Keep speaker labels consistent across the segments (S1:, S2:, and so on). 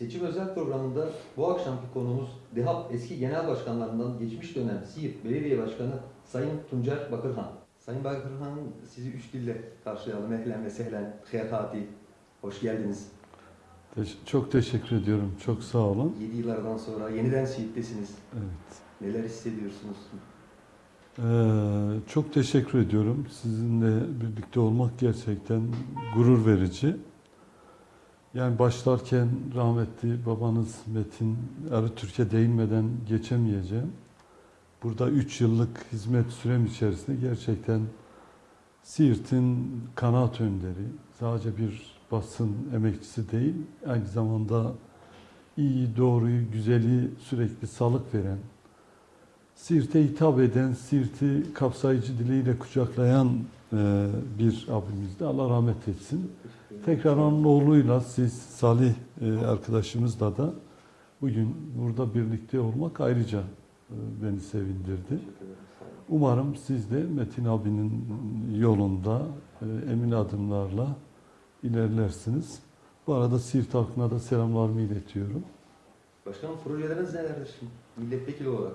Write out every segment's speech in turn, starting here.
S1: Seçim özel programında bu akşamki konumuz DİHAP eski genel başkanlarından geçmiş dönem Siirt Belediye Başkanı Sayın Tuncer Bakırhan. Sayın Bakırhan'ın sizi üç dille karşılayalım. Ehlen ve sehlen, hayati. Hoş geldiniz.
S2: Çok teşekkür ediyorum. Çok sağ olun.
S1: 7 yıllardan sonra yeniden Siirt'tesiniz.
S2: Evet.
S1: Neler hissediyorsunuz?
S2: Ee, çok teşekkür ediyorum. Sizinle birlikte olmak gerçekten gurur verici. Yani başlarken rahmetli babanız Metin Arıtürk'e değinmeden geçemeyeceğim. Burada 3 yıllık hizmet sürem içerisinde gerçekten Siirt'in kanaat önderi, sadece bir basın emekçisi değil, aynı zamanda iyi, doğruyu, güzeli sürekli salık veren, Siirt'e hitap eden, Siirt'i kapsayıcı diliyle kucaklayan e, bir abimizdi. Allah rahmet etsin. Tekrar onun oğluyla siz Salih e, arkadaşımızla da bugün burada birlikte olmak ayrıca e, beni sevindirdi. Umarım siz de Metin abinin yolunda e, emin adımlarla ilerlersiniz. Bu arada Siirt halkına da selamlarımı iletiyorum.
S1: Başkanım projeleriniz nelerdir şimdi? Milletvekili olarak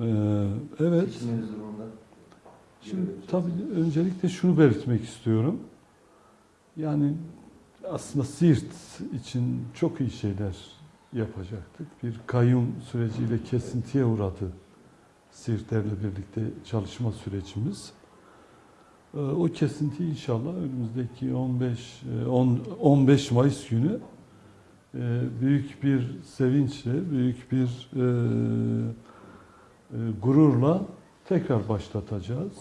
S2: Ee, evet.
S1: seçilmeniz durumunda.
S2: Şimdi tabii öncelikle şunu belirtmek istiyorum. Yani aslında Siirt için çok iyi şeyler yapacaktık. Bir kayyum süreciyle kesintiye uğradı Siirtlerle birlikte çalışma sürecimiz. Ee, O kesinti inşallah önümüzdeki 15 e, 10 15 Mayıs günü e, büyük bir sevinçle, büyük bir e, e, gururla tekrar başlatacağız.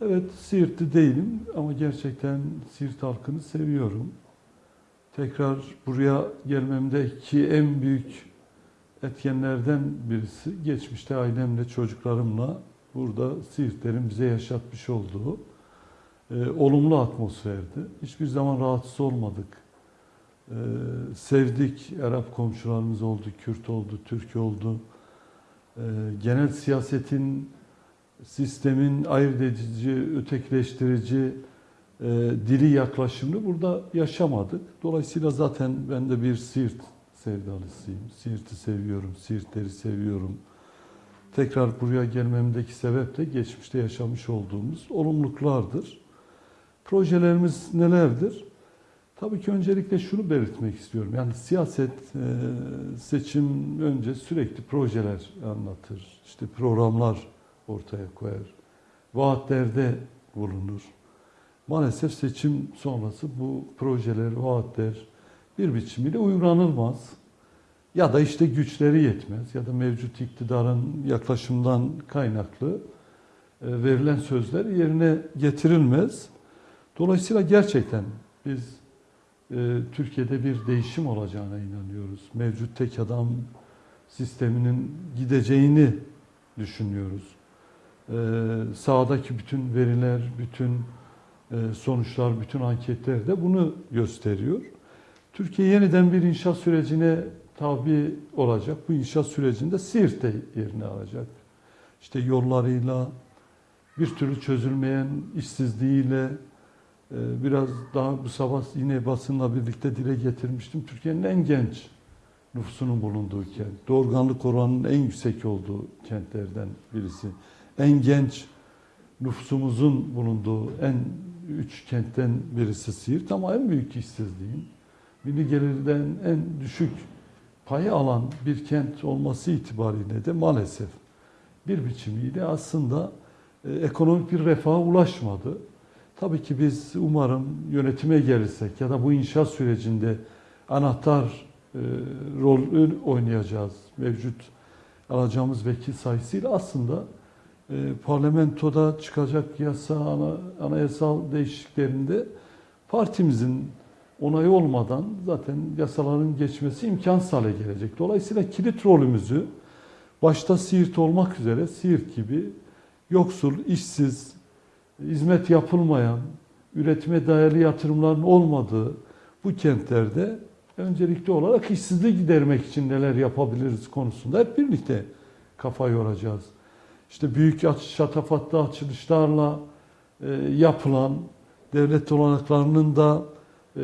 S2: Evet, Siirtli değilim ama gerçekten Siirt halkını seviyorum. Tekrar buraya gelmemdeki en büyük etkenlerden birisi geçmişte ailemle, çocuklarımla burada Siirtlerin bize yaşatmış olduğu e, olumlu atmosferdi. Hiçbir zaman rahatsız olmadık. E, sevdik. Arap komşularımız oldu, Kürt oldu, Türk oldu. E, genel siyasetin, sistemin ayırt edici, ötekileştirici e, dili yaklaşımını burada yaşamadık. Dolayısıyla zaten ben de bir Siirt sevdalısıyım. Siirt'i seviyorum, Siirtleri seviyorum. Tekrar buraya gelmemdeki sebep de geçmişte yaşamış olduğumuz olumluluklardır. Projelerimiz nelerdir? Tabii ki öncelikle şunu belirtmek istiyorum. Yani siyaset e, seçim önce sürekli projeler anlatır. İşte programlar ortaya koyar. Vaatlerde bulunur. Maalesef seçim sonrası bu projeler, vaatler bir biçimiyle uygulanılmaz. Ya da işte güçleri yetmez ya da mevcut iktidarın yaklaşımdan kaynaklı e, verilen sözler yerine getirilmez. Dolayısıyla gerçekten biz e, Türkiye'de bir değişim olacağına inanıyoruz. Mevcut tek adam sisteminin gideceğini düşünüyoruz. E, sahadaki bütün veriler, bütün e, sonuçlar, bütün anketler de bunu gösteriyor. Türkiye yeniden bir inşaat sürecine tabi olacak. Bu inşaat sürecinde Siirt de yerini alacak. İşte yollarıyla, bir türlü çözülmeyen işsizliğiyle, e, biraz daha bu sabah yine basınla birlikte dile getirmiştim. Türkiye'nin en genç nüfusunun bulunduğu kent. Doğurganlık oranının en yüksek olduğu kentlerden birisi. En genç nüfusumuzun bulunduğu en üç kentten birisi Siirt ama en büyük işsizliğin milli gelirden en düşük payı alan bir kent olması itibariyle de maalesef bir biçimiyle aslında e, ekonomik bir refaha ulaşmadı. Tabii ki biz umarım yönetime gelirsek ya da bu inşaat sürecinde anahtar e, rol oynayacağız. Mevcut alacağımız vekil sayısıyla aslında parlamentoda çıkacak yasa, ana, anayasal değişikliklerinde partimizin onayı olmadan zaten yasaların geçmesi imkansız hale gelecek. Dolayısıyla kilit rolümüzü başta Siirt olmak üzere Siirt gibi yoksul, işsiz, hizmet yapılmayan, üretime dayalı yatırımların olmadığı bu kentlerde öncelikli olarak işsizliği gidermek için neler yapabiliriz konusunda hep birlikte kafa yoracağız. İşte büyük şatafatlı açılışlarla e, yapılan devlet olanaklarının da e,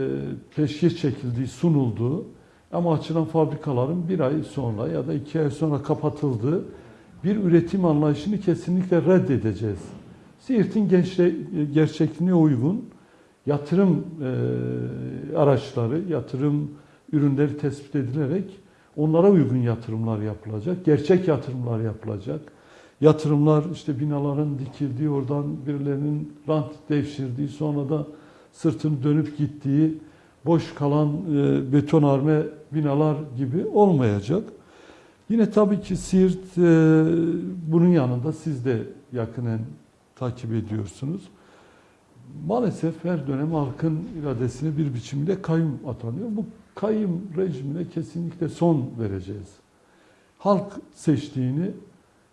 S2: peşkeş çekildiği, sunulduğu Ama açılan fabrikaların bir ay sonra ya da iki ay sonra kapatıldığı bir üretim anlayışını kesinlikle reddedeceğiz. Siirt'in gençle, gerçekliğine uygun yatırım e, araçları, yatırım ürünleri tespit edilerek onlara uygun yatırımlar yapılacak, gerçek yatırımlar yapılacak. Yatırımlar işte binaların dikildiği, oradan birilerinin rant devşirdiği, sonra da sırtını dönüp gittiği, boş kalan e, betonarme binalar gibi olmayacak. Yine tabii ki Siirt e, bunun yanında siz de yakinen takip ediyorsunuz. Maalesef her dönem halkın iradesine bir biçimde kayyum atanıyor. Bu kayyum rejimine kesinlikle son vereceğiz. Halk seçtiğini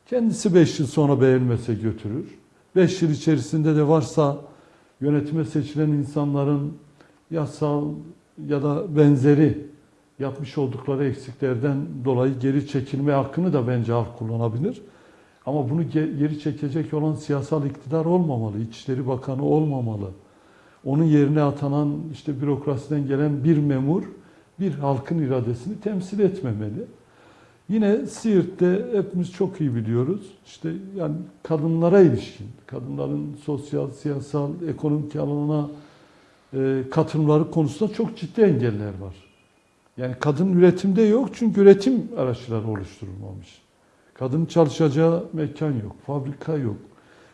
S2: kendisi 5 yıl sonra beğenmese götürür. 5 yıl içerisinde de varsa yönetime seçilen insanların yasal ya da benzeri yapmış oldukları eksiklerden dolayı geri çekilme hakkını da bence halk kullanabilir. Ama bunu ge- geri çekecek olan siyasal iktidar olmamalı, İçişleri Bakanı olmamalı. Onun yerine atanan işte bürokrasiden gelen bir memur bir halkın iradesini temsil etmemeli. Yine Siirt'te hepimiz çok iyi biliyoruz. İşte yani kadınlara ilişkin, kadınların sosyal, siyasal, ekonomik alanına e, katılımları konusunda çok ciddi engeller var. Yani kadın üretimde yok çünkü üretim araçları oluşturulmamış. Kadın çalışacağı mekan yok, fabrika yok.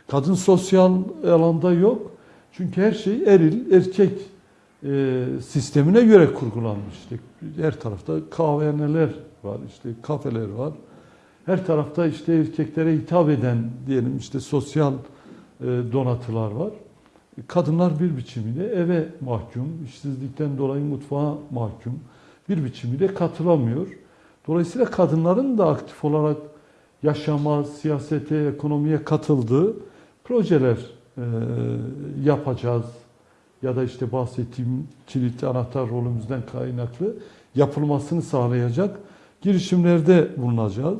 S2: Kadın sosyal alanda yok. Çünkü her şey eril, erkek e, sistemine göre kurgulanmış. İşte her tarafta kahvehaneler var, işte kafeler var. Her tarafta işte erkeklere hitap eden diyelim işte sosyal e, donatılar var. Kadınlar bir biçimiyle eve mahkum, işsizlikten dolayı mutfağa mahkum. Bir biçimiyle katılamıyor. Dolayısıyla kadınların da aktif olarak yaşama, siyasete, ekonomiye katıldığı projeler e, yapacağız. Ya da işte bahsettiğim kilit anahtar rolümüzden kaynaklı yapılmasını sağlayacak girişimlerde bulunacağız.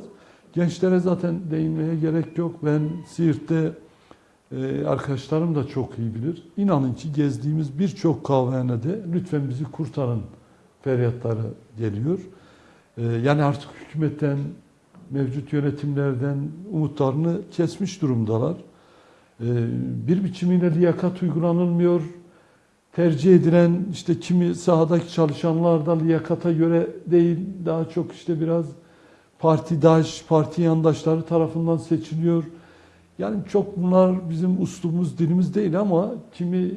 S2: Gençlere zaten değinmeye gerek yok. Ben Siirt'te e, arkadaşlarım da çok iyi bilir. İnanın ki gezdiğimiz birçok kahvehanede lütfen bizi kurtarın feryatları geliyor. E, yani artık hükümetten, mevcut yönetimlerden umutlarını kesmiş durumdalar. E, bir biçimiyle liyakat uygulanılmıyor. Tercih edilen işte kimi sahadaki çalışanlar da liyakata göre değil, daha çok işte biraz partidaş, parti yandaşları tarafından seçiliyor. Yani çok bunlar bizim uslubumuz, dilimiz değil ama kimi e,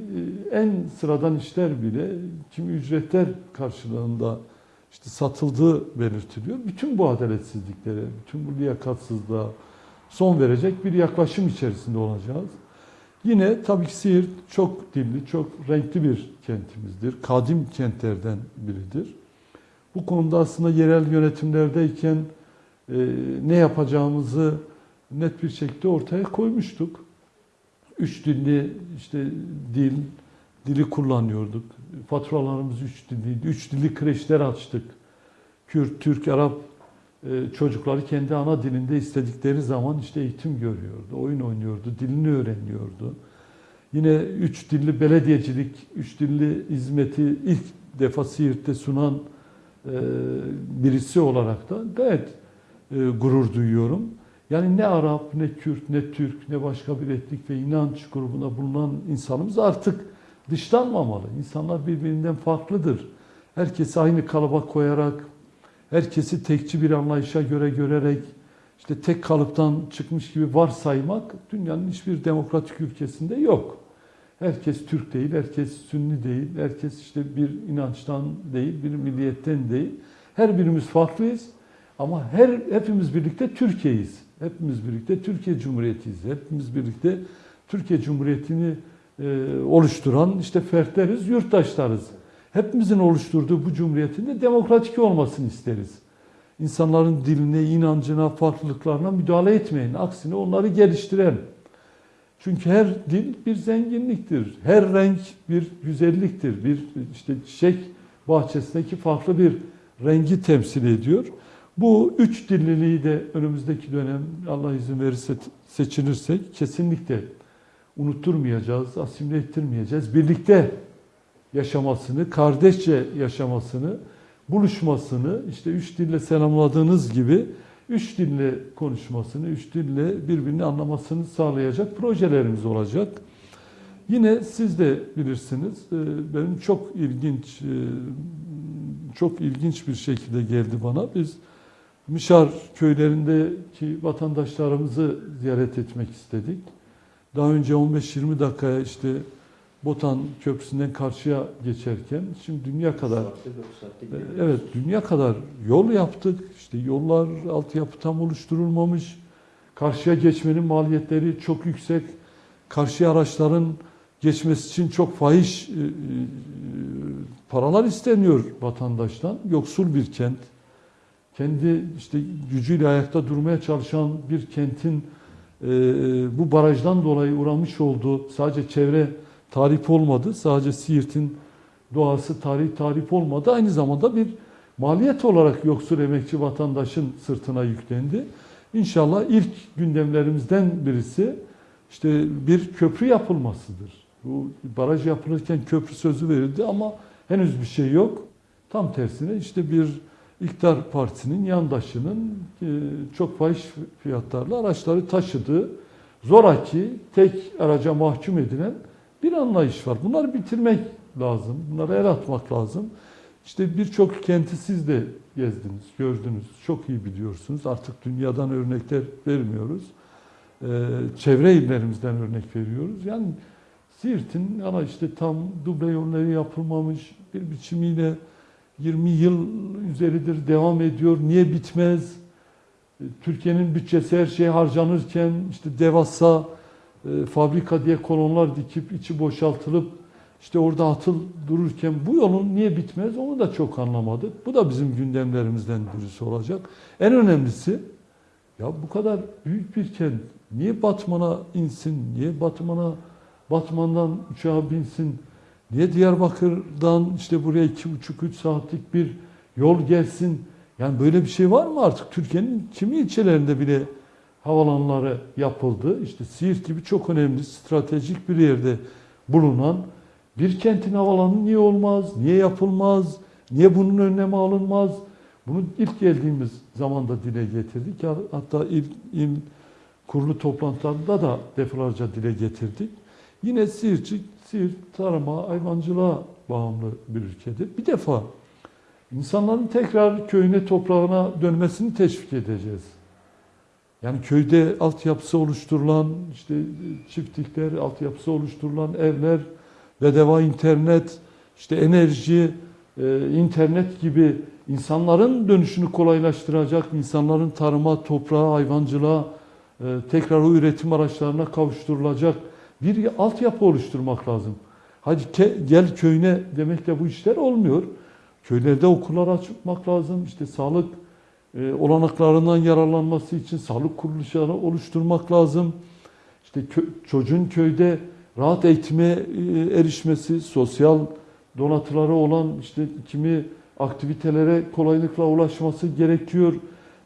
S2: en sıradan işler bile kimi ücretler karşılığında işte satıldığı belirtiliyor. Bütün bu adaletsizliklere, bütün bu liyakatsızlığa son verecek bir yaklaşım içerisinde olacağız. Yine tabii ki Siirt çok dilli, çok renkli bir kentimizdir. Kadim kentlerden biridir. Bu konuda aslında yerel yönetimlerdeyken e, ne yapacağımızı net bir şekilde ortaya koymuştuk. Üç dilli işte dil, dili kullanıyorduk. Faturalarımız üç dilliydi. Üç dilli kreşler açtık. Kürt, Türk, Arap çocukları kendi ana dilinde istedikleri zaman işte eğitim görüyordu, oyun oynuyordu, dilini öğreniyordu. Yine üç dilli belediyecilik, üç dilli hizmeti ilk defa Siirt'te sunan e, birisi olarak da gayet e, gurur duyuyorum. Yani ne Arap, ne Kürt, ne Türk, ne başka bir etnik ve inanç grubuna bulunan insanımız artık dışlanmamalı. İnsanlar birbirinden farklıdır. Herkesi aynı kalıba koyarak, herkesi tekçi bir anlayışa göre görerek, işte tek kalıptan çıkmış gibi varsaymak dünyanın hiçbir demokratik ülkesinde yok. Herkes Türk değil, herkes Sünni değil, herkes işte bir inançtan değil, bir milliyetten değil. Her birimiz farklıyız ama her hepimiz birlikte Türkiye'yiz. Hepimiz birlikte Türkiye Cumhuriyeti'yiz. Hepimiz birlikte Türkiye Cumhuriyeti'ni e, oluşturan işte fertleriz, yurttaşlarız. Hepimizin oluşturduğu bu cumhuriyetin de demokratik olmasını isteriz. İnsanların diline, inancına, farklılıklarına müdahale etmeyin. Aksine onları geliştiren. Çünkü her dil bir zenginliktir. Her renk bir güzelliktir. Bir işte çiçek bahçesindeki farklı bir rengi temsil ediyor. Bu üç dilliliği de önümüzdeki dönem Allah izin verirse seçilirsek kesinlikle unutturmayacağız, asimile ettirmeyeceğiz. Birlikte yaşamasını, kardeşçe yaşamasını, buluşmasını işte üç dille selamladığınız gibi üç dille konuşmasını, üç dille birbirini anlamasını sağlayacak projelerimiz olacak. Yine siz de bilirsiniz e, benim çok ilginç e, çok ilginç bir şekilde geldi bana. Biz Mişar köylerindeki vatandaşlarımızı ziyaret etmek istedik. Daha önce 15-20 dakikaya işte Botan Köprüsü'nden karşıya geçerken şimdi dünya kadar e. Evet, dünya kadar yol yaptık. İşte yollar, altyapı tam oluşturulmamış. Karşıya geçmenin maliyetleri çok yüksek. Karşıya araçların geçmesi için çok fahiş e, e, paralar isteniyor vatandaştan. Yoksul bir kent. Kendi işte gücüyle ayakta durmaya çalışan bir kentin bu barajdan dolayı uğramış olduğu sadece çevre tarif olmadı. Sadece Siirt'in doğası tarihi tarif olmadı. Aynı zamanda bir maliyet olarak yoksul emekçi vatandaşın sırtına yüklendi. İnşallah ilk gündemlerimizden birisi işte bir köprü yapılmasıdır. Bu baraj yapılırken köprü sözü verildi ama henüz bir şey yok. Tam tersine işte bir iktidar partisinin yandaşının e, çok fahiş fiyatlarla araçları taşıdığı zoraki tek araca mahkum edilen bir anlayış var. Bunları bitirmek lazım. Bunlara el atmak lazım. İşte birçok kenti siz de gezdiniz, gördünüz. Çok iyi biliyorsunuz. Artık dünyadan örnekler vermiyoruz. Ee, çevre illerimizden örnek veriyoruz. Yani Siirt'in ama işte tam duble yolları yapılmamış bir biçimiyle 20 yıl üzeridir devam ediyor. Niye bitmez? Ee, Türkiye'nin bütçesi her şeye harcanırken işte devasa e, fabrika diye kolonlar dikip içi boşaltılıp işte orada atıl dururken bu yolun niye bitmez onu da çok anlamadık. Bu da bizim gündemlerimizden birisi olacak. En önemlisi ya bu kadar büyük bir kent niye Batman'a insin? Niye Batman'a Batman'dan uçağa binsin? Niye Diyarbakır'dan işte buraya iki buçuk üç saatlik bir yol gelsin? Yani böyle bir şey var mı artık? Türkiye'nin kimi ilçelerinde bile havalanları yapıldı. İşte Siirt gibi çok önemli stratejik bir yerde bulunan bir kentin havalanı niye olmaz, niye yapılmaz, niye bunun önlemi alınmaz? Bunu ilk geldiğimiz zamanda dile getirdik. Hatta ilk il kurulu toplantılarında da defalarca dile getirdik. Yine Siirtçik, Siirt tarıma, hayvancılığa bağımlı bir ülkedir. Bir defa insanların tekrar köyüne, toprağına dönmesini teşvik edeceğiz. Yani köyde altyapısı oluşturulan, işte çiftlikler, altyapısı oluşturulan evler, bedava internet, işte enerji, e, internet gibi insanların dönüşünü kolaylaştıracak, insanların tarıma, toprağa, hayvancılığa, e, tekrar o üretim araçlarına kavuşturulacak bir altyapı oluşturmak lazım. Hadi gel köyüne demekle bu işler olmuyor. Köylerde okullar açmak lazım, işte sağlık e, olanaklarından yararlanması için sağlık kuruluşları oluşturmak lazım. İşte kö- çocuğun köyde rahat eğitime e, erişmesi, sosyal donatıları olan işte kimi aktivitelere kolaylıkla ulaşması gerekiyor.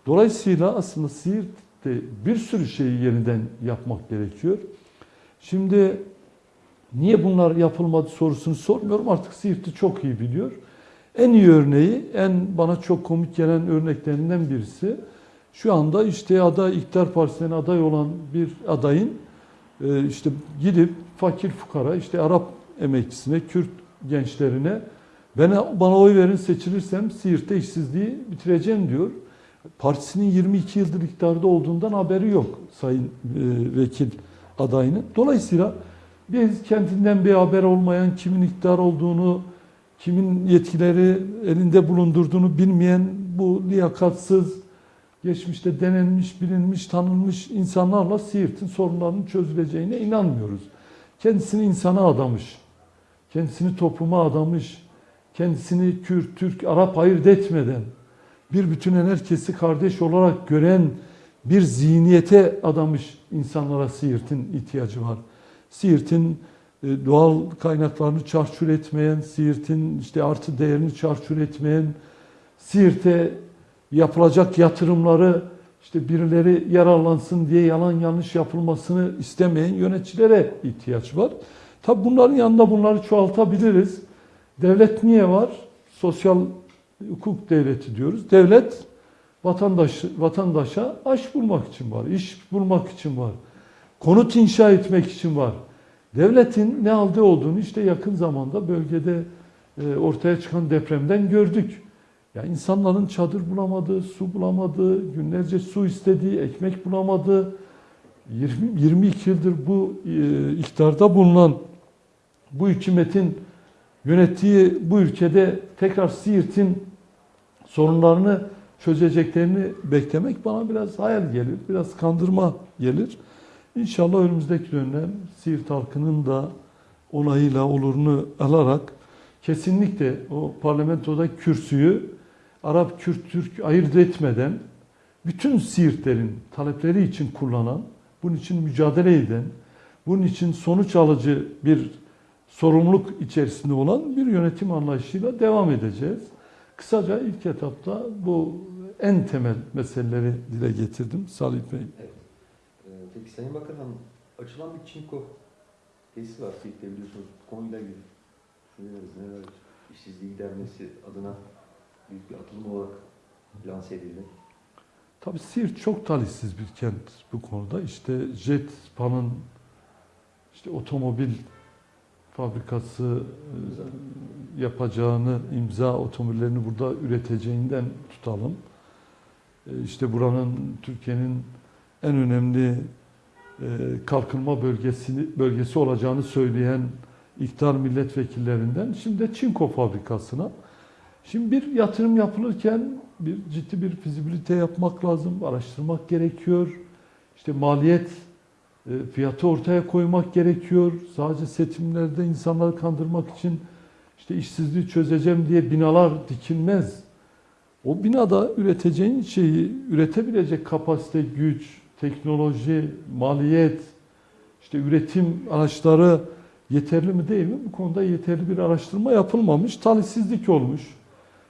S2: Dolayısıyla aslında Siirt'te bir sürü şeyi yeniden yapmak gerekiyor. Şimdi niye bunlar yapılmadı sorusunu sormuyorum. Artık Siirt'i çok iyi biliyor. En iyi örneği, en bana çok komik gelen örneklerinden birisi şu anda işte aday iktidar partisinden aday olan bir adayın e, işte gidip fakir fukara işte Arap emekçisine, Kürt gençlerine bana, bana oy verin seçilirsem Siirt'te işsizliği bitireceğim diyor. Partisinin 22 yıldır iktidarda olduğundan haberi yok sayın e, vekil adayının. Dolayısıyla biz kendinden bir haber olmayan kimin iktidar olduğunu, kimin yetkileri elinde bulundurduğunu bilmeyen bu liyakatsız, geçmişte denenmiş, bilinmiş, tanınmış insanlarla Siirt'in sorunlarının çözüleceğine inanmıyoruz. Kendisini insana adamış, kendisini topluma adamış, kendisini Kürt, Türk, Arap ayırt etmeden bir bütünen herkesi kardeş olarak gören bir zihniyete adamış insanlara Siirt'in ihtiyacı var. Siirt'in doğal kaynaklarını çarçur etmeyen, Siirt'in işte artı değerini çarçur etmeyen, Siirt'e yapılacak yatırımları işte birileri yararlansın diye yalan yanlış yapılmasını istemeyen yöneticilere ihtiyaç var. Tabi bunların yanında bunları çoğaltabiliriz. Devlet niye var? Sosyal hukuk devleti diyoruz. Devlet vatandaş vatandaşa aş bulmak için var, iş bulmak için var, konut inşa etmek için var. Devletin ne aldığı olduğunu işte yakın zamanda bölgede e, ortaya çıkan depremden gördük. Ya insanların çadır bulamadığı, su bulamadığı, günlerce su istediği, ekmek bulamadığı, 20, 22 yıldır bu e, iktidarda bulunan bu hükümetin yönettiği bu ülkede tekrar Siirt'in sorunlarını çözeceklerini beklemek bana biraz hayal gelir, biraz kandırma gelir. İnşallah önümüzdeki dönem Siirt halkının da onayıyla olurunu alarak kesinlikle o parlamentoda kürsüyü Arap, Kürt, Türk ayırt etmeden bütün Siirtlerin talepleri için kullanan, bunun için mücadele eden, bunun için sonuç alıcı bir sorumluluk içerisinde olan bir yönetim anlayışıyla devam edeceğiz. Kısaca ilk etapta bu en temel meseleleri dile getirdim Salih Bey.
S1: Evet. Peki Sayın Bakan açılan bir çinko tesisi var Siirt'te biliyorsunuz. Konuyla ilgili düşünceleriniz neler? İşsizliği gidermesi adına büyük bir atılım olarak lanse edildi.
S2: Tabii Siirt çok talihsiz bir kent bu konuda. İşte Jetpan'ın işte otomobil fabrikası e, yapacağını, imza otomobillerini burada üreteceğinden tutalım. E, İşte buranın Türkiye'nin en önemli kalkınma bölgesi bölgesi olacağını söyleyen iktidar milletvekillerinden şimdi de Çinko fabrikasına. Şimdi bir yatırım yapılırken bir ciddi bir fizibilite yapmak lazım, araştırmak gerekiyor. İşte maliyet e, fiyatı ortaya koymak gerekiyor. Sadece seçimlerde insanları kandırmak için işte işsizliği çözeceğim diye binalar dikilmez. O binada üreteceğin şeyi üretebilecek kapasite, güç, teknoloji, maliyet, işte üretim araçları yeterli mi değil mi? Bu konuda yeterli bir araştırma yapılmamış. Talihsizlik olmuş.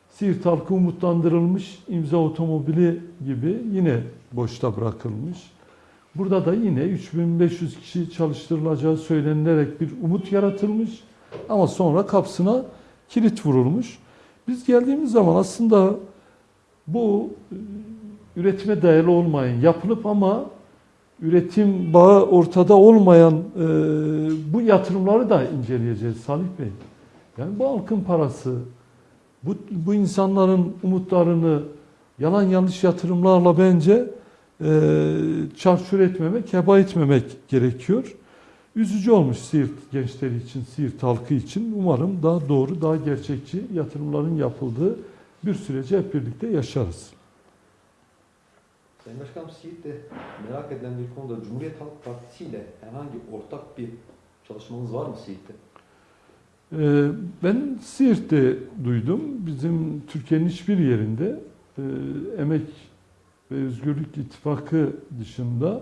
S2: Siirt halkı umutlandırılmış, imza otomobili gibi yine boşta bırakılmış. Burada da yine 3500 kişi çalıştırılacağı söylenilerek bir umut yaratılmış ama sonra kapısına kilit vurulmuş. Biz geldiğimiz zaman aslında bu üretime dayalı olmayan, yapılıp ama üretim bağı ortada olmayan e, bu yatırımları da inceleyeceğiz Salih Bey. Yani bu halkın parası, bu, bu insanların umutlarını yalan yanlış yatırımlarla bence e, çarçur etmemek, heba etmemek gerekiyor. Üzücü olmuş Siirt gençleri için, Siirt halkı için. Umarım daha doğru, daha gerçekçi yatırımların yapıldığı bir süreci hep birlikte yaşarız.
S1: Sayın Başkanım Siirt'te merak edilen bir konuda Cumhuriyet Halk Partisi ile herhangi ortak bir çalışmanız var mı Siirt'te?
S2: Ee, Ben Siirt'te duydum. Bizim Türkiye'nin hiçbir yerinde e, Emek ve Özgürlük İttifakı dışında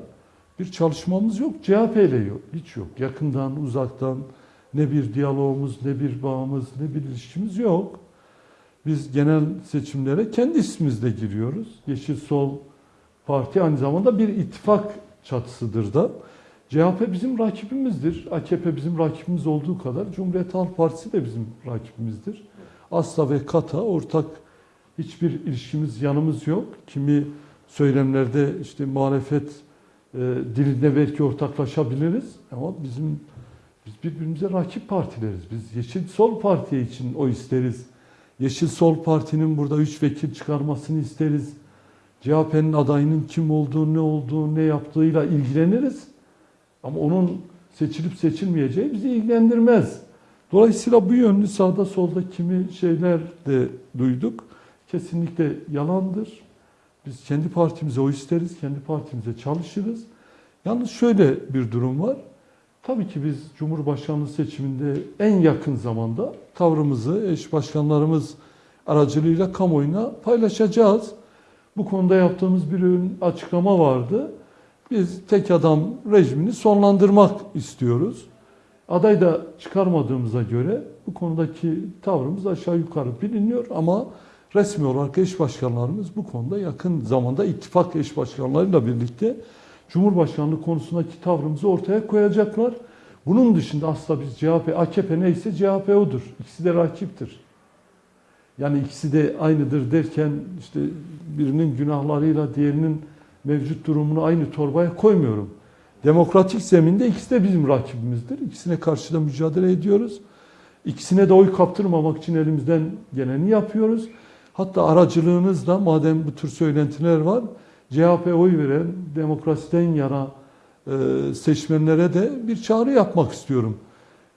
S2: bir çalışmamız yok. CHP ile yok. Hiç yok. Yakından, uzaktan ne bir diyalogumuz, ne bir bağımız, ne bir ilişkimiz yok. Biz genel seçimlere kendi ismimizle giriyoruz. Yeşil Sol Parti aynı zamanda bir ittifak çatısıdır da. CHP bizim rakibimizdir. AKP bizim rakibimiz olduğu kadar Cumhuriyet Halk Partisi de bizim rakibimizdir. Asla ve kata ortak hiçbir ilişkimiz, yanımız yok. Kimi söylemlerde işte muhalefet e, dilinde belki ortaklaşabiliriz ama bizim biz birbirimize rakip partileriz. Biz Yeşil Sol Parti için o isteriz. Yeşil Sol Parti'nin burada üç vekil çıkarmasını isteriz. CHP'nin adayının kim olduğu, ne olduğu, ne yaptığıyla ilgileniriz. Ama onun seçilip seçilmeyeceği bizi ilgilendirmez. Dolayısıyla bu yönlü sağda solda kimi şeyler de duyduk. Kesinlikle yalandır. Biz kendi partimize o isteriz, kendi partimize çalışırız. Yalnız şöyle bir durum var. Tabii ki biz Cumhurbaşkanlığı seçiminde en yakın zamanda tavrımızı eş başkanlarımız aracılığıyla kamuoyuna paylaşacağız. Bu konuda yaptığımız bir açıklama vardı. Biz tek adam rejimini sonlandırmak istiyoruz. Aday da çıkarmadığımıza göre bu konudaki tavrımız aşağı yukarı biliniyor ama resmi olarak eş başkanlarımız bu konuda yakın zamanda ittifak eş başkanlarıyla birlikte Cumhurbaşkanlığı konusundaki tavrımızı ortaya koyacaklar. Bunun dışında asla biz CHP, AKP neyse CHP odur. İkisi de rakiptir. Yani ikisi de aynıdır derken işte birinin günahlarıyla diğerinin mevcut durumunu aynı torbaya koymuyorum. Demokratik zeminde ikisi de bizim rakibimizdir. İkisine karşı da mücadele ediyoruz. İkisine de oy kaptırmamak için elimizden geleni yapıyoruz. Hatta aracılığınızla madem bu tür söylentiler var, CHP oy veren demokrasiden yana e, seçmenlere de bir çağrı yapmak istiyorum.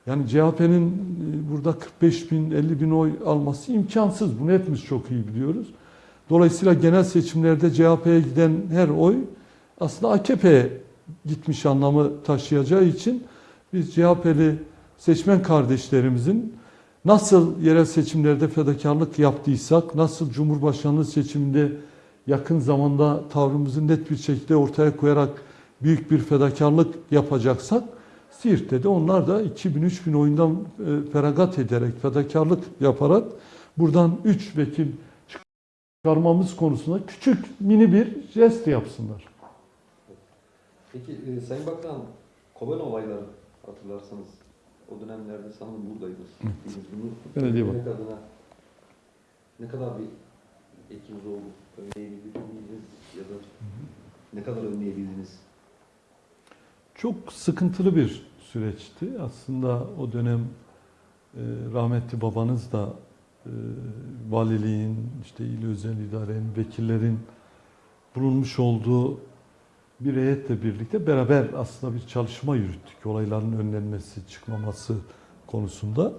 S2: Yani CHP'nin e, burada 45 bin, 50 bin oy alması imkansız. Bunu hepimiz çok iyi biliyoruz. Dolayısıyla genel seçimlerde CHP'ye giden her oy aslında AKP'ye gitmiş anlamı taşıyacağı için biz CHP'li seçmen kardeşlerimizin nasıl yerel seçimlerde fedakarlık yaptıysak, nasıl Cumhurbaşkanlığı seçiminde yakın zamanda tavrımızı net bir şekilde ortaya koyarak büyük bir fedakarlık yapacaksak, Siirt'te de onlar da 2000-3000 oyundan e, feragat ederek, fedakarlık yaparak buradan 3 vekil çıkarmamız konusunda küçük mini bir jest yapsınlar.
S1: Peki e, Sayın Bakan, Koban olayları hatırlarsanız o dönemlerde sanırım buradaydınız. Biz bunu
S2: Belediye
S1: önlemek adına ne kadar bir etkiniz oldu? Önleyebildi miydiniz ya da ne kadar önleyebildiniz?
S2: Çok sıkıntılı bir süreçti. Aslında o dönem e, rahmetli babanız da e, valiliğin, işte il özel idarenin, vekillerin bulunmuş olduğu bir heyetle birlikte beraber aslında bir çalışma yürüttük. Olayların önlenmesi, çıkmaması konusunda.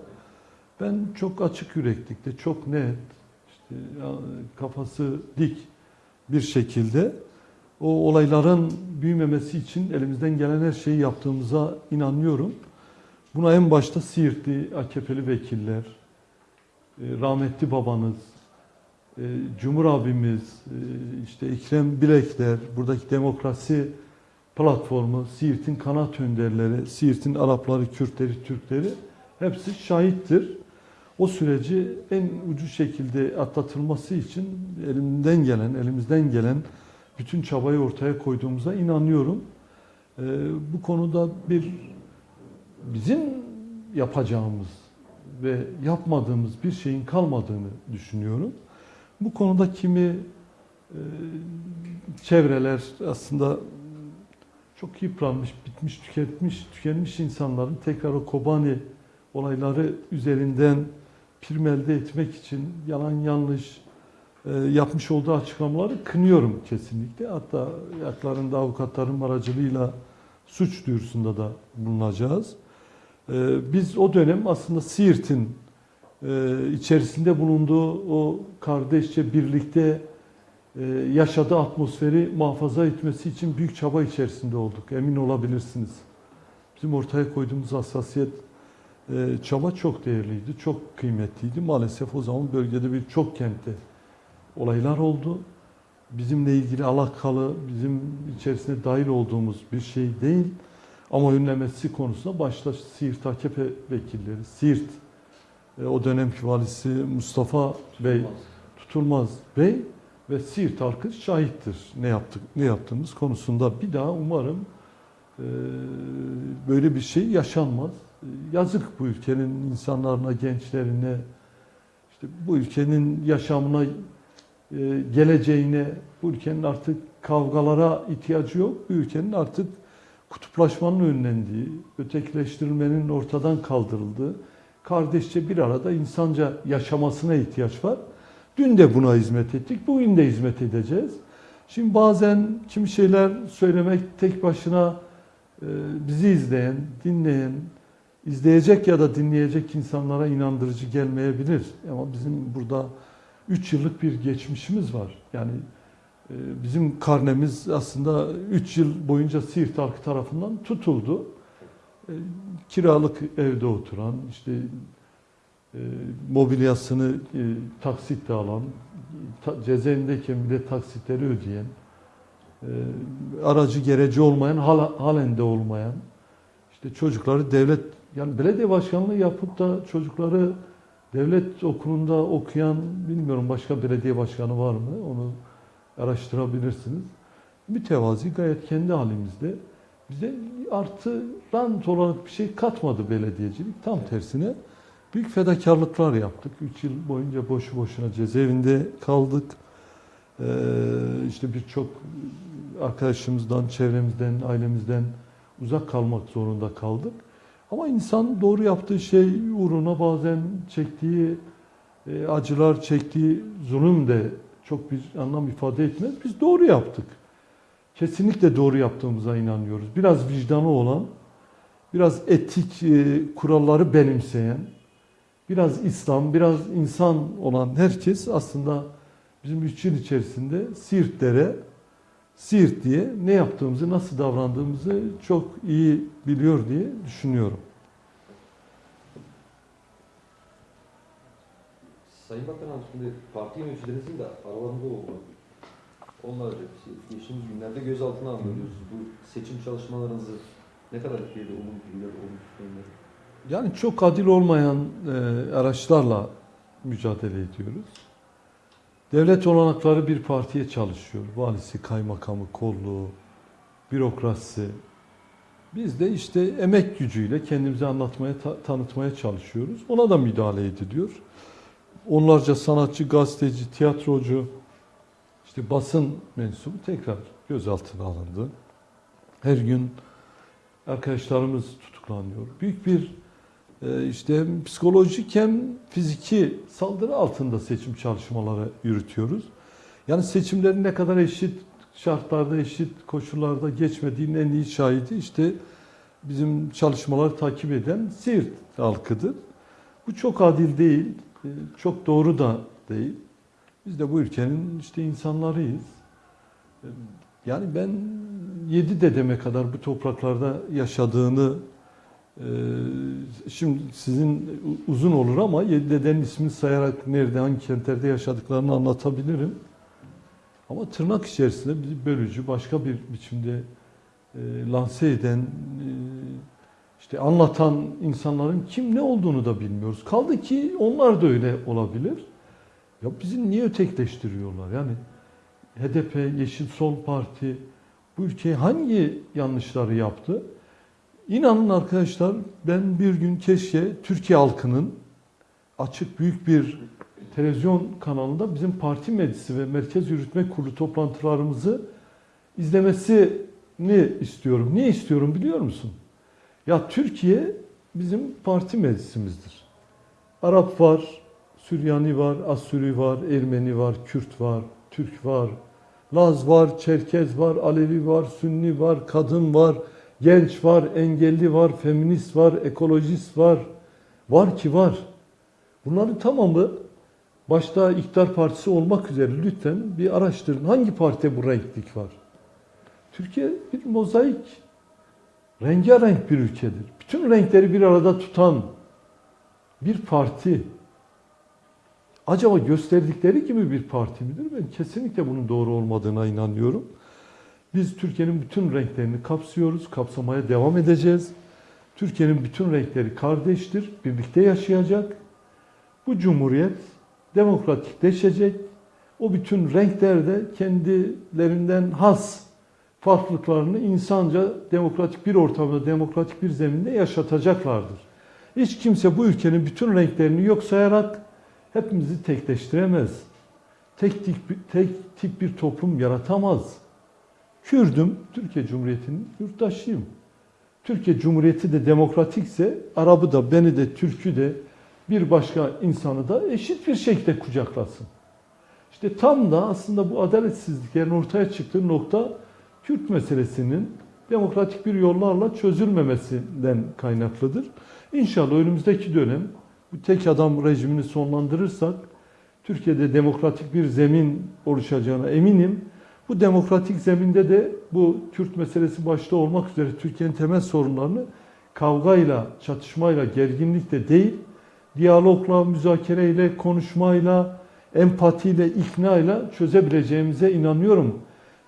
S2: Ben çok açık yüreklikte, çok net, işte kafası dik bir şekilde o olayların büyümemesi için elimizden gelen her şeyi yaptığımıza inanıyorum. Buna en başta Siirtli AKP'li vekiller, e, rahmetli babanız, e, Cumhur abimiz, e, işte Ekrem Bilekler, buradaki demokrasi platformu, Siirt'in kanat önderleri, Siirt'in Arapları, Kürtleri, Türkleri hepsi şahittir. O süreci en ucu şekilde atlatılması için elimden gelen, elimizden gelen bütün çabayı ortaya koyduğumuza inanıyorum. Ee, bu konuda bir bizim yapacağımız ve yapmadığımız bir şeyin kalmadığını düşünüyorum. Bu konuda kimi e, çevreler aslında çok yıpranmış, bitmiş, tüketmiş, tükenmiş insanların tekrar o Kobani olayları üzerinden prim elde etmek için yalan yanlış e, yapmış olduğu açıklamaları kınıyorum kesinlikle. Hatta yaklarında avukatların aracılığıyla suç duyurusunda da bulunacağız. E, Biz o dönem aslında Siirt'in e, içerisinde bulunduğu o kardeşçe birlikte e, yaşadığı atmosferi muhafaza etmesi için büyük çaba içerisinde olduk. Emin olabilirsiniz. Bizim ortaya koyduğumuz hassasiyet, e, çaba çok değerliydi, çok kıymetliydi. Maalesef o zaman bölgede bir çok kentte olaylar oldu. Bizimle ilgili alakalı, bizim içerisine dahil olduğumuz bir şey değil. Ama önlemesi konusunda başta Siirt AKP vekilleri, Siirt e, o dönemki valisi Mustafa Bey, Tutulmaz Bey ve Siirt halkı şahittir ne yaptık ne yaptığımız konusunda. Bir daha umarım e, böyle bir şey yaşanmaz. E, Yazık bu ülkenin insanlarına, gençlerine, işte bu ülkenin yaşamına, geleceğine, bu ülkenin artık kavgalara ihtiyacı yok. Bu ülkenin artık kutuplaşmanın önlendiği, ötekileştirilmenin ortadan kaldırıldığı, kardeşçe bir arada insanca yaşamasına ihtiyaç var. Dün de buna hizmet ettik, bugün de hizmet edeceğiz. Şimdi bazen kimi şeyler söylemek tek başına e, bizi izleyen, dinleyen, izleyecek ya da dinleyecek insanlara inandırıcı gelmeyebilir. Ama bizim burada 3 yıllık bir geçmişimiz var. Yani e, bizim karnemiz aslında 3 yıl boyunca Siirt halkı tarafından tutuldu. E, Kiralık evde oturan, işte e, mobilyasını taksitle alan, cezaevindeyken bile taksitleri ödeyen, aracı gereci olmayan, halen de olmayan, işte çocukları devlet, yani belediye başkanlığı yapıp da çocukları devlet okulunda okuyan, bilmiyorum başka belediye başkanı var mı, onu araştırabilirsiniz. Mütevazi gayet kendi halimizde. Bize artı rant olarak bir şey katmadı belediyecilik. Tam tersine Büyük fedakarlıklar yaptık. 3 yıl boyunca boşu boşuna cezaevinde kaldık. Ee, işte birçok arkadaşımızdan, çevremizden, ailemizden uzak kalmak zorunda kaldık. Ama insan doğru yaptığı şey uğruna bazen çektiği e, acılar, çektiği zulüm de çok bir anlam ifade etmez. Biz doğru yaptık. Kesinlikle doğru yaptığımıza inanıyoruz. Biraz vicdanı olan, biraz etik e, kuralları benimseyen, biraz İslam, biraz insan olan herkes aslında bizim yıl içerisinde Siirtlere, Siirt diye ne yaptığımızı, nasıl davrandığımızı çok iyi biliyor diye düşünüyorum.
S1: Sayın Bakanım şimdi parti yöneticilerinizin de aralarında oldu. Onlar şey, geçtiğimiz günlerde gözaltına alıyoruz. Bu seçim çalışmalarınızı ne kadar etkiledi, olumlu da olumsuz yönleri?
S2: Yani çok adil olmayan e, araçlarla mücadele ediyoruz. Devlet olanakları bir partiye çalışıyor. Valisi, kaymakamı, kolluğu, bürokrasi. Biz de işte emek gücüyle kendimizi anlatmaya, ta- tanıtmaya çalışıyoruz. Ona da müdahale ediliyor. Onlarca sanatçı, gazeteci, tiyatrocu, işte basın mensubu tekrar gözaltına alındı. Her gün arkadaşlarımız tutuklanıyor. Büyük bir e, işte psikolojik hem fiziki saldırı altında seçim çalışmaları yürütüyoruz. Yani seçimlerin ne kadar eşit şartlarda, eşit koşullarda geçmediğinin en iyi şahidi işte bizim çalışmaları takip eden Siirt halkıdır. Bu çok adil değil, e, çok doğru da değil. Biz de bu ülkenin işte insanlarıyız. E, Yani ben yedi dedeme kadar bu topraklarda yaşadığını şimdi sizin uzun olur ama yedi dedenin ismini sayarak nerede, hangi kentlerde yaşadıklarını anlatabilirim. Ama tırnak içerisinde bizi bölücü, başka bir biçimde e, lanse eden, e, işte anlatan insanların kim ne olduğunu da bilmiyoruz. Kaldı ki onlar da öyle olabilir. Ya bizi niye ötekleştiriyorlar? Yani HDP, Yeşil Sol Parti bu ülkeye hangi yanlışları yaptı? İnanın arkadaşlar ben bir gün keşke Türkiye halkının açık büyük bir televizyon kanalında bizim parti meclisi ve merkez yürütme kurulu toplantılarımızı izlemesini istiyorum. Niye istiyorum biliyor musun? Ya Türkiye bizim parti meclisimizdir. Arap var, Süryani var, Asuri var, Ermeni var, Kürt var, Türk var, Laz var, Çerkez var, Alevi var, Sünni var, kadın var, genç var, engelli var, feminist var, ekolojist var. Var ki var. Bunların tamamı başta iktidar partisi olmak üzere lütfen bir araştırın. Hangi partide bu renklik var? Türkiye bir mozaik, rengarenk bir ülkedir. Bütün renkleri bir arada tutan bir parti. Acaba gösterdikleri gibi bir parti midir? Ben kesinlikle bunun doğru olmadığına inanıyorum. Biz Türkiye'nin bütün renklerini kapsıyoruz, kapsamaya devam edeceğiz. Türkiye'nin bütün renkleri kardeştir, birlikte yaşayacak. Bu cumhuriyet demokratikleşecek. O bütün renkler de kendilerinden has farklılıklarını insanca demokratik bir ortamda, demokratik bir zeminde yaşatacaklardır. Hiç kimse bu ülkenin bütün renklerini yok sayarak hepimizi tekleştiremez. Tek tip, tek tip bir toplum yaratamaz. Kürdüm, Türkiye Cumhuriyeti'nin yurttaşıyım. Türkiye Cumhuriyeti de demokratikse Arap'ı da beni de Türk'ü de bir başka insanı da eşit bir şekilde kucaklasın. İşte tam da aslında bu adaletsizliklerin ortaya çıktığı nokta Kürt meselesinin demokratik bir yollarla çözülmemesinden kaynaklıdır. İnşallah önümüzdeki dönem bu tek adam rejimini sonlandırırsak Türkiye'de demokratik bir zemin oluşacağına eminim. Bu demokratik zeminde de bu Kürt meselesi başta olmak üzere Türkiye'nin temel sorunlarını kavgayla, çatışmayla, gerginlikle değil, diyalogla, müzakereyle, konuşmayla, empatiyle, iknayla çözebileceğimize inanıyorum.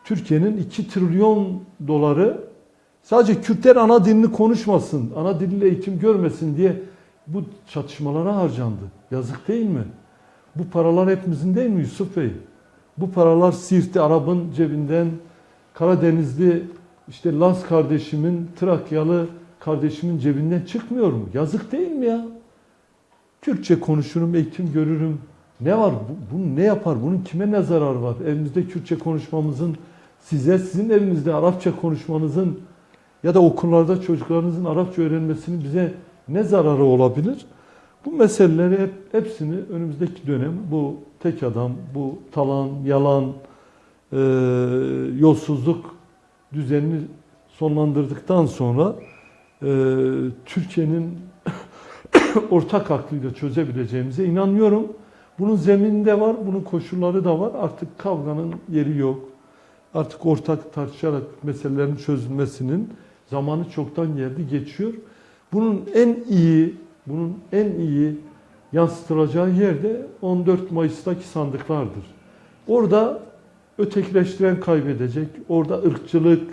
S2: Türkiye'nin 2 trilyon doları sadece Kürtler ana dilini konuşmasın, ana diliyle eğitim görmesin diye bu çatışmalara harcandı. Yazık değil mi? Bu paralar hepimizin değil mi Yusuf Bey? Bu paralar Siirt'te Arap'ın cebinden, Karadenizli işte Laz kardeşimin, Trakyalı kardeşimin cebinden çıkmıyor mu? Yazık değil mi ya? Kürtçe konuşurum, eğitim görürüm. Ne var? Bu, bu ne yapar? Bunun kime ne zararı var? Evimizde Kürtçe konuşmamızın, size sizin evinizde Arapça konuşmanızın ya da okullarda çocuklarınızın Arapça öğrenmesinin bize ne zararı olabilir? Bu meseleleri hep, hepsini önümüzdeki dönem bu tek adam, bu talan, yalan, e, yolsuzluk düzenini sonlandırdıktan sonra e, Türkiye'nin ortak aklıyla çözebileceğimize inanıyorum. Bunun zemininde var, bunun koşulları da var. Artık kavganın yeri yok. Artık ortak tartışarak meselelerin çözülmesinin zamanı çoktan geldi, geçiyor. Bunun en iyi, bunun en iyi yansıtılacağı yer de 14 Mayıs'taki sandıklardır. Orada ötekileştiren kaybedecek, orada ırkçılık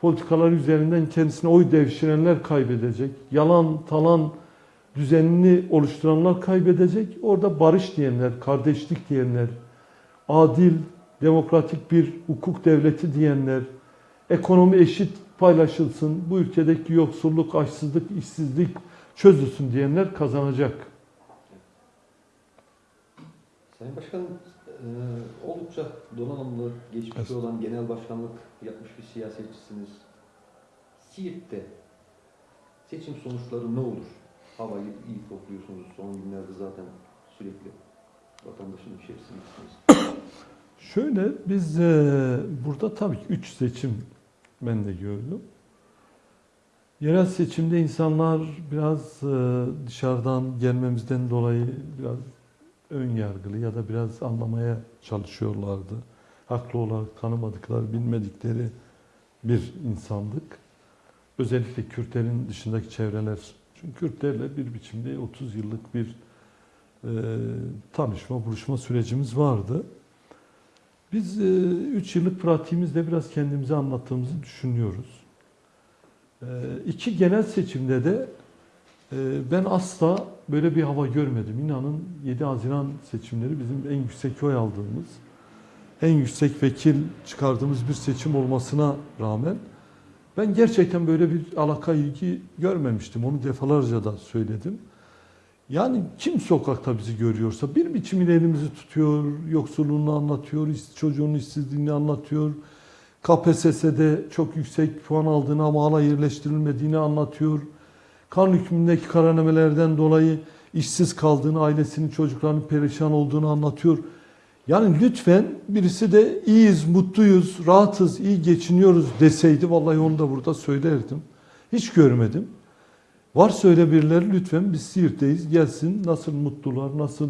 S2: politikalar üzerinden kendisine oy devşirenler kaybedecek, yalan, talan düzenini oluşturanlar kaybedecek, orada barış diyenler, kardeşlik diyenler, adil, demokratik bir hukuk devleti diyenler, ekonomi eşit paylaşılsın, bu ülkedeki yoksulluk, açsızlık, işsizlik çözülsün diyenler kazanacak.
S1: Sayın Başkanım, e, oldukça donanımlı, geçmişi
S2: Evet.
S1: olan genel başkanlık yapmış bir siyasetçisiniz. Siirt'te seçim sonuçları ne olur? Havayı iyi kokluyorsunuz. Son günlerde zaten sürekli vatandaşın içerisindesiniz.
S2: Şöyle biz e, burada tabii ki 3 seçim ben de gördüm. Yerel seçimde insanlar biraz e, dışarıdan gelmemizden dolayı biraz ön yargılı ya da biraz anlamaya çalışıyorlardı. Haklı olarak tanımadıkları, bilmedikleri bir insandık. Özellikle Kürtlerin dışındaki çevreler. Çünkü Kürtlerle bir biçimde 30 yıllık bir e, tanışma, buluşma sürecimiz vardı. Biz 3 yıllık pratiğimizde biraz kendimizi anlattığımızı düşünüyoruz. E, iki genel seçimde de e, ben asla böyle bir hava görmedim. İnanın 7 Haziran seçimleri bizim en yüksek oy aldığımız, en yüksek vekil çıkardığımız bir seçim olmasına rağmen ben gerçekten böyle bir alaka ilgi görmemiştim. Onu defalarca da söyledim. Yani kim sokakta bizi görüyorsa bir biçimiyle elimizi tutuyor, yoksulluğunu anlatıyor, iş- çocuğun işsizliğini anlatıyor. KPSS'de çok yüksek puan aldığını ama hala yerleştirilmediğini anlatıyor. Kan hükmündeki kararnamelerden dolayı işsiz kaldığını, ailesinin çocuklarının perişan olduğunu anlatıyor. Yani lütfen birisi de iyiyiz, mutluyuz, rahatız, iyi geçiniyoruz deseydi vallahi onu da burada söylerdim. Hiç görmedim. Varsa öyle birileri lütfen biz Siirt'teyiz gelsin nasıl mutlular, nasıl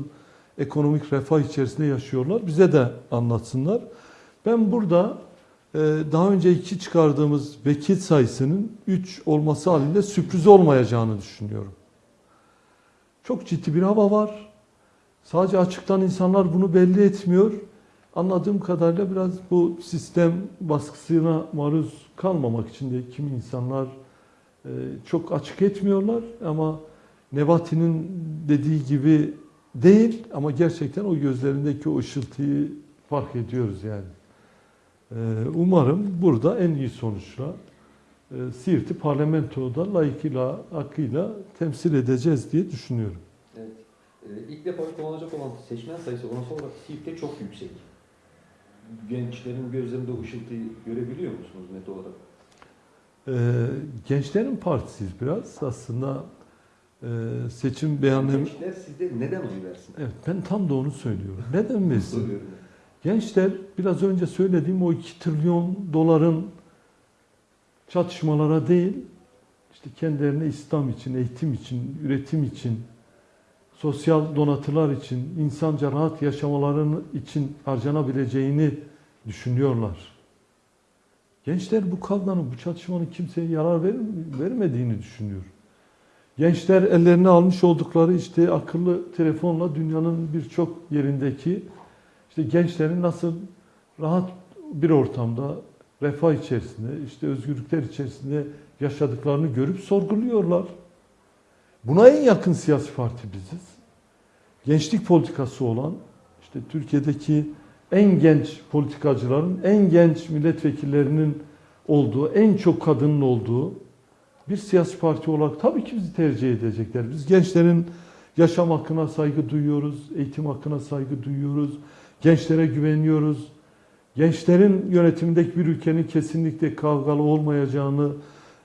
S2: ekonomik refah içerisinde yaşıyorlar bize de anlatsınlar. Ben burada daha önce iki çıkardığımız vekil sayısının 3 olması halinde sürpriz olmayacağını düşünüyorum. Çok ciddi bir hava var. Sadece açıktan insanlar bunu belli etmiyor. Anladığım kadarıyla biraz bu sistem baskısına maruz kalmamak için de kimi insanlar e, çok açık etmiyorlar ama Nebati'nin dediği gibi değil ama gerçekten o gözlerindeki o ışıltıyı fark ediyoruz yani. E, Umarım burada en iyi sonuçla e, Siirt'i parlamentoda layıkıyla, hakkıyla temsil edeceğiz diye düşünüyorum.
S1: Evet. E, ilk defa kullanacak olan seçmen sayısı oransı olarak Siirt'te çok yüksek. Gençlerin gözlerinde ışıltıyı görebiliyor musunuz net olarak?
S2: Ee, gençlerin partisiyiz biraz. Aslında e, seçim beyanları...
S1: Gençler sizde neden oy versin?
S2: Evet, ben tam da onu söylüyorum. Neden versin? Gençler biraz önce söylediğim o 2 trilyon doların çatışmalara değil, işte kendilerine İslam için, eğitim için, üretim için, sosyal donatılar için, insanca rahat yaşamaların için harcanabileceğini düşünüyorlar. Gençler bu kavganın, bu çatışmanın kimseye yarar ver, vermediğini düşünüyor. Gençler ellerine almış oldukları işte akıllı telefonla dünyanın birçok yerindeki işte gençlerin nasıl rahat bir ortamda, refah içerisinde, işte özgürlükler içerisinde yaşadıklarını görüp sorguluyorlar. Buna en yakın siyasi parti biziz. Gençlik politikası olan, işte Türkiye'deki en genç politikacıların, en genç milletvekillerinin olduğu, en çok kadının olduğu bir siyasi parti olarak tabii ki bizi tercih edecekler. Biz gençlerin Yaşam hakkına saygı duyuyoruz, eğitim hakkına saygı duyuyoruz, gençlere güveniyoruz. Gençlerin yönetimindeki bir ülkenin kesinlikle kavgalı olmayacağını,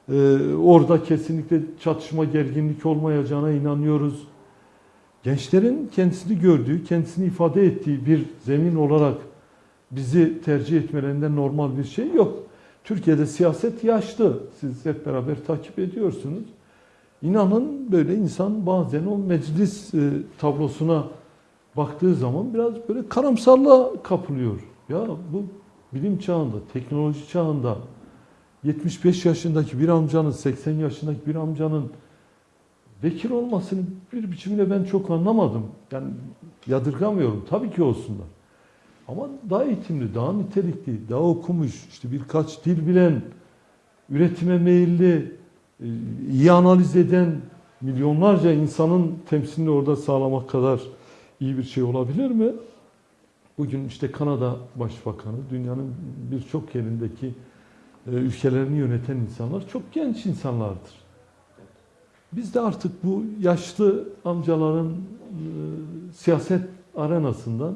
S2: e, orada kesinlikle çatışma, gerginlik olmayacağına inanıyoruz. Gençlerin kendisini gördüğü, kendisini ifade ettiği bir zemin olarak bizi tercih etmelerinde normal bir şey yok. Türkiye'de siyaset yaşlı. Siz hep beraber takip ediyorsunuz. İnanın böyle insan bazen o meclis e, tablosuna baktığı zaman biraz böyle karamsarlığa kapılıyor. Ya bu bilim çağında, teknoloji çağında 75 yaşındaki bir amcanın, 80 yaşındaki bir amcanın vekil olmasını bir biçimde ben çok anlamadım. Yani yadırgamıyorum. Tabii ki olsunlar. Ama daha eğitimli, daha nitelikli, daha okumuş, işte birkaç dil bilen, üretime meyilli, e, iyi analiz eden milyonlarca insanın temsilini orada sağlamak kadar iyi bir şey olabilir mi? Bugün işte Kanada Başbakanı, dünyanın birçok yerindeki e, ülkelerini yöneten insanlar çok genç insanlardır. Biz de artık bu yaşlı amcaların e, siyaset arenasından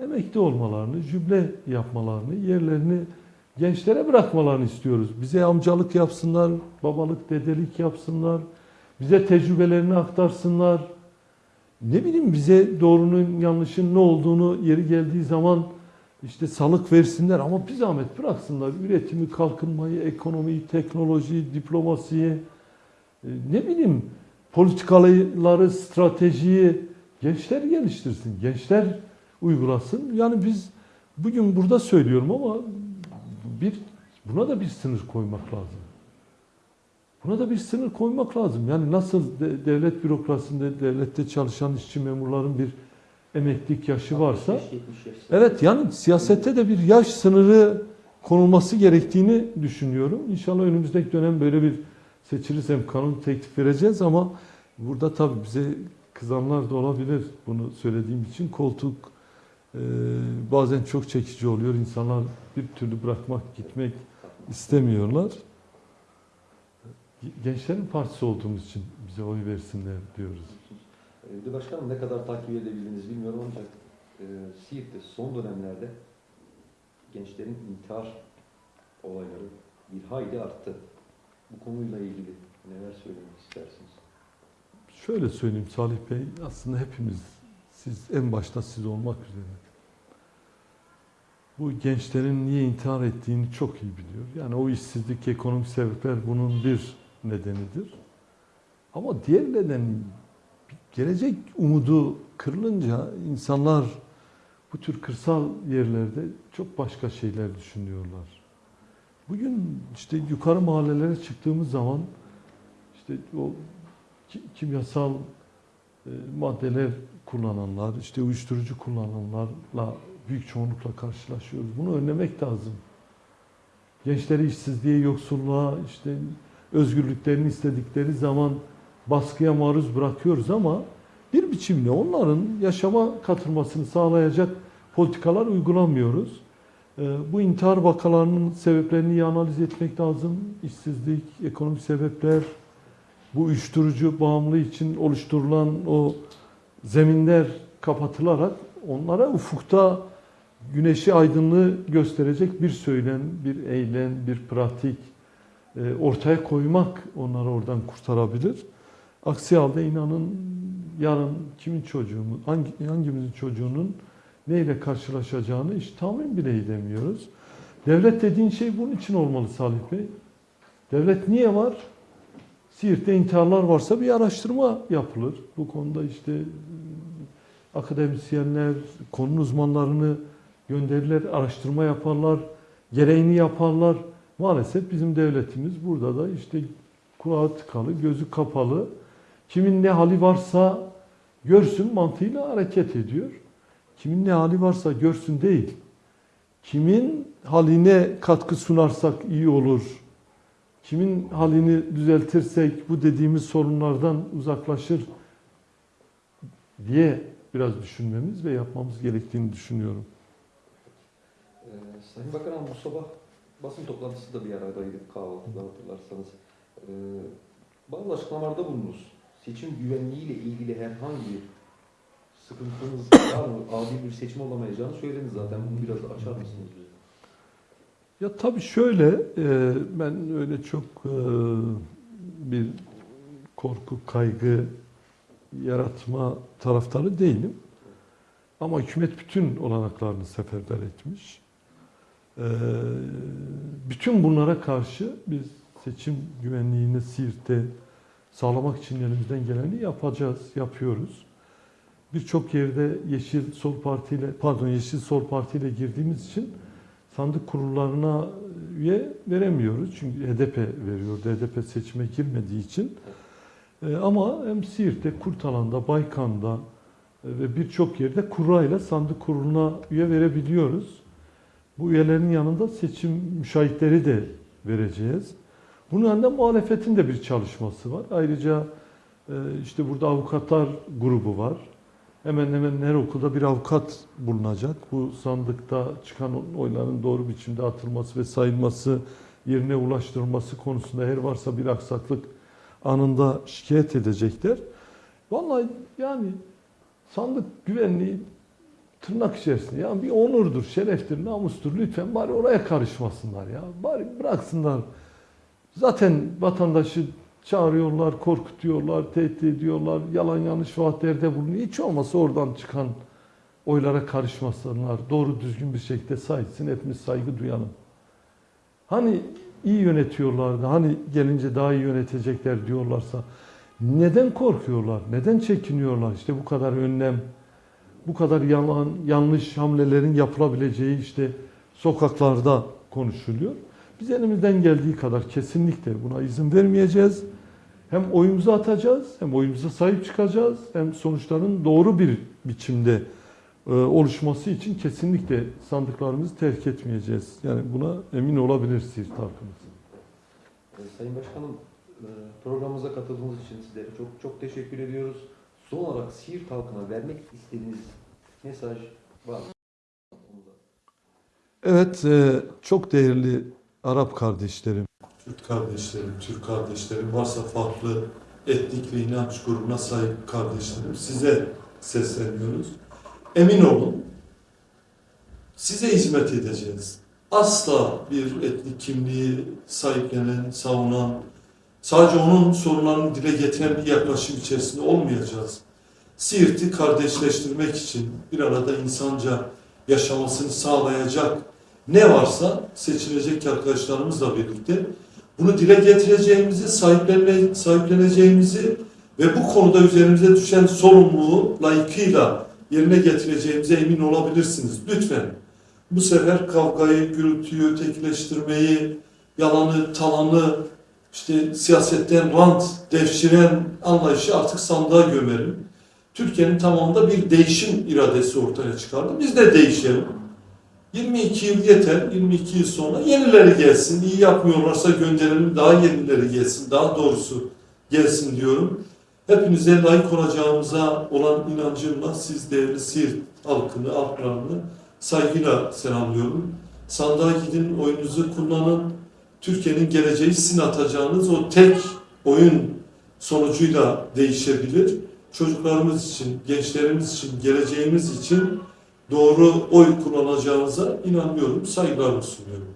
S2: emekli olmalarını, cümle yapmalarını, yerlerini gençlere bırakmalarını istiyoruz. Bize amcalık yapsınlar, babalık, dedelik yapsınlar, bize tecrübelerini aktarsınlar. Ne bileyim bize doğrunun yanlışın ne olduğunu yeri geldiği zaman işte salık versinler ama bir zahmet bıraksınlar üretimi, kalkınmayı, ekonomiyi, teknolojiyi, diplomasiyi, e, ne bileyim politikaları, stratejiyi gençler geliştirsin, gençler uygulasın. Yani biz bugün burada söylüyorum ama bir buna da bir sınır koymak lazım. Buna da bir sınır koymak lazım. Yani nasıl de- devlet bürokrasisinde, devlette çalışan işçi memurların bir emeklilik yaşı varsa
S1: 65-70 yaş.
S2: Evet yani siyasette de bir yaş sınırı konulması gerektiğini düşünüyorum. İnşallah önümüzdeki dönem böyle bir seçilirsem kanun teklif vereceğiz ama burada tabii bize kızanlar da olabilir bunu söylediğim için. Koltuk e, bazen çok çekici oluyor. İnsanlar bir türlü bırakmak, gitmek istemiyorlar. Gençlerin partisi olduğumuz için bize oy versinler diyoruz.
S1: Ee, Bir başkanım ne kadar takip edebildiğinizi bilmiyorum ancak e, Siirt'te son dönemlerde gençlerin intihar olayları bir hayli arttı. Bu konuyla ilgili neler söylemek istersiniz?
S2: Şöyle söyleyeyim Salih Bey, aslında hepimiz, siz en başta siz olmak üzere, bu gençlerin niye intihar ettiğini çok iyi biliyor. Yani o işsizlik, ekonomik sebepler bunun bir nedenidir. Ama diğer neden, gelecek umudu kırılınca insanlar bu tür kırsal yerlerde çok başka şeyler düşünüyorlar. Bugün işte yukarı mahallelere çıktığımız zaman işte o ki- kimyasal e, maddeler kullananlar, işte uyuşturucu kullananlarla büyük çoğunlukla karşılaşıyoruz. Bunu önlemek lazım. Gençleri işsizliğe, yoksulluğa, işte özgürlüklerini istedikleri zaman baskıya maruz bırakıyoruz ama bir biçimde onların yaşama katılmasını sağlayacak politikalar uygulamıyoruz. E, Bu intihar vakalarının sebeplerini iyi analiz etmek lazım. İşsizlik, ekonomik sebepler, bu uyuşturucu bağımlılığı için oluşturulan o zeminler kapatılarak onlara ufukta güneşi aydınlığı gösterecek bir söylem, bir eylem, bir pratik ortaya koymak onları oradan kurtarabilir. Aksi halde inanın yarın kimin çocuğumuz, hangi, hangimizin çocuğunun neyle karşılaşacağını hiç tahmin bile edemiyoruz. Devlet dediğin şey bunun için olmalı Salih Bey. Devlet niye var? Siirt'te intiharlar varsa bir araştırma yapılır. Bu konuda işte e, akademisyenler, konu uzmanlarını gönderirler, araştırma yaparlar, gereğini yaparlar. Maalesef bizim devletimiz burada da işte kulağı tıkalı, gözü kapalı, kimin ne hali varsa görsün mantığıyla hareket ediyor. Kimin ne hali varsa görsün değil. Kimin haline katkı sunarsak iyi olur. Kimin halini düzeltirsek bu dediğimiz sorunlardan uzaklaşır diye biraz düşünmemiz ve yapmamız gerektiğini düşünüyorum.
S1: Ee, Sayın Bakanım bu sabah basın toplantısı da bir aradaydık kahvaltıda hatırlarsanız. Ee, bazı açıklamalarda bulundunuz. seçim güvenliğiyle ilgili herhangi bir sıkıntınız var mı? Adil bir seçim olamayacağını söylediniz zaten. Bunu biraz açar mısınız?
S2: Ya tabii şöyle, e, ben öyle çok e, bir korku, kaygı yaratma taraftarı değilim. Ama hükümet bütün olanaklarını seferber etmiş. E, bütün bunlara karşı biz seçim güvenliğini Siirt'te sağlamak için elimizden geleni yapacağız, yapıyoruz. Birçok yerde Yeşil Sol Parti ile pardon Yeşil Sol Parti ile girdiğimiz için sandık kurullarına üye veremiyoruz. Çünkü HDP veriyor. HDP seçime girmediği için. Ee, ama hem Siirt'te, Kurtalan'da, Baykan'da e, ve birçok yerde kurayla sandık kuruluna üye verebiliyoruz. Bu üyelerin yanında seçim müşahitleri de vereceğiz. Bunun yanında muhalefetin de bir çalışması var. Ayrıca e, işte burada avukatlar grubu var. Hemen hemen her okulda bir avukat bulunacak. Bu sandıkta çıkan oyların doğru biçimde atılması ve sayılması, yerine ulaştırılması konusunda her varsa bir aksaklık anında şikayet edecekler. Vallahi yani sandık güvenliği tırnak içerisinde yani bir onurdur, şereftir, namustur. Lütfen bari oraya karışmasınlar ya. Bari bıraksınlar. Zaten vatandaşı çağırıyorlar, korkutuyorlar, tehdit ediyorlar, yalan yanlış vaatlerde bulunuyor. Hiç olmasa oradan çıkan oylara karışmasınlar. Doğru düzgün bir şekilde sahipsin, etmiş saygı duyalım. Hani iyi yönetiyorlardı, hani gelince daha iyi yönetecekler diyorlarsa neden korkuyorlar, neden çekiniyorlar? İşte bu kadar önlem, bu kadar yalan, yanlış hamlelerin yapılabileceği işte sokaklarda konuşuluyor. Biz elimizden geldiği kadar kesinlikle buna izin vermeyeceğiz. Hem oyumuzu atacağız, hem oyumuza sahip çıkacağız, hem sonuçların doğru bir biçimde e, oluşması için kesinlikle sandıklarımızı terk etmeyeceğiz. Yani buna emin olabilir Siirt.
S1: Ee, Sayın Başkanım, e, programımıza katıldığınız için sizlere çok çok teşekkür ediyoruz. Son olarak Siirt halkına vermek istediğiniz mesaj var mı?
S2: Evet, e, çok değerli Arap kardeşlerim, Kürt kardeşlerim, Türk kardeşlerim, varsa farklı etnik ve inanç grubuna sahip kardeşlerim size sesleniyoruz. Emin olun, size hizmet edeceğiz. Asla bir etnik kimliği sahiplenen, savunan, sadece onun sorunlarını dile getiren bir yaklaşım içerisinde olmayacağız. Siirt'i kardeşleştirmek için bir arada insanca yaşamasını sağlayacak ne varsa seçilecek arkadaşlarımızla birlikte bunu dile getireceğimizi, sahiplene, sahipleneceğimizi ve bu konuda üzerimize düşen sorumluluğu layıkıyla yerine getireceğimize emin olabilirsiniz. Lütfen bu sefer kavgayı, gürültüyü, ötekileştirmeyi, yalanı, talanı, işte siyasetten rant devşiren anlayışı artık sandığa gömelim. Türkiye'nin tamamında bir değişim iradesi ortaya çıkardı. Biz de değişelim. 22 yıl yeter. 22 yıl sonra yenileri gelsin. İyi yapmıyorlarsa gönderelim. Daha yenileri gelsin. Daha doğrusu gelsin diyorum. Hepinize layık olacağımıza olan inancımla siz değerli Siirt halkını, halklarını saygıyla selamlıyorum. Sandığa gidin, oyunuzu kullanın. Türkiye'nin geleceği sizin atacağınız o tek oyun sonucuyla değişebilir. Çocuklarımız için, gençlerimiz için, geleceğimiz için doğru oy kullanacağınıza inanıyorum, saygılarımı sunuyorum.